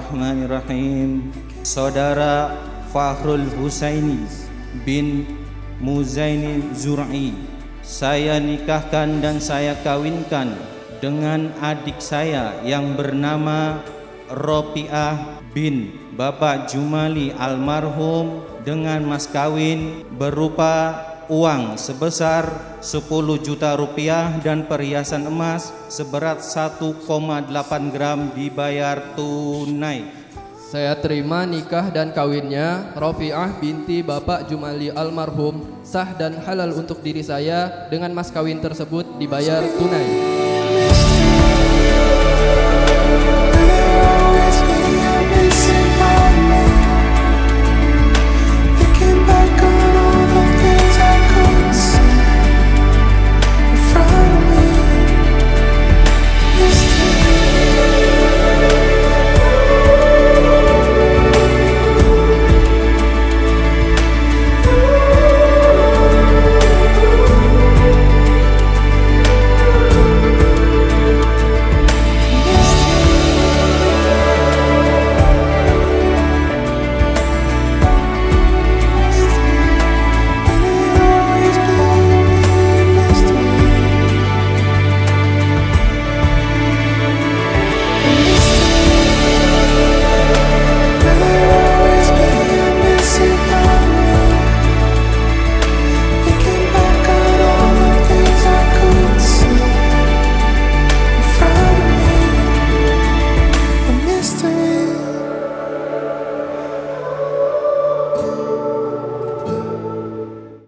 Bismillahirrahmanirrahim. Saudara Fahrul Husaini bin Muzaini Zur'i saya nikahkan dan saya kawinkan dengan adik saya yang bernama Ropiah bin Bapak Jumali almarhum dengan mas kawin berupa uang sebesar 10 juta rupiah dan perhiasan emas seberat 1,8 gram dibayar tunai. Saya terima nikah dan kawinnya Rofiah binti Bapak Jumali almarhum sah dan halal untuk diri saya dengan mas kawin tersebut dibayar tunai.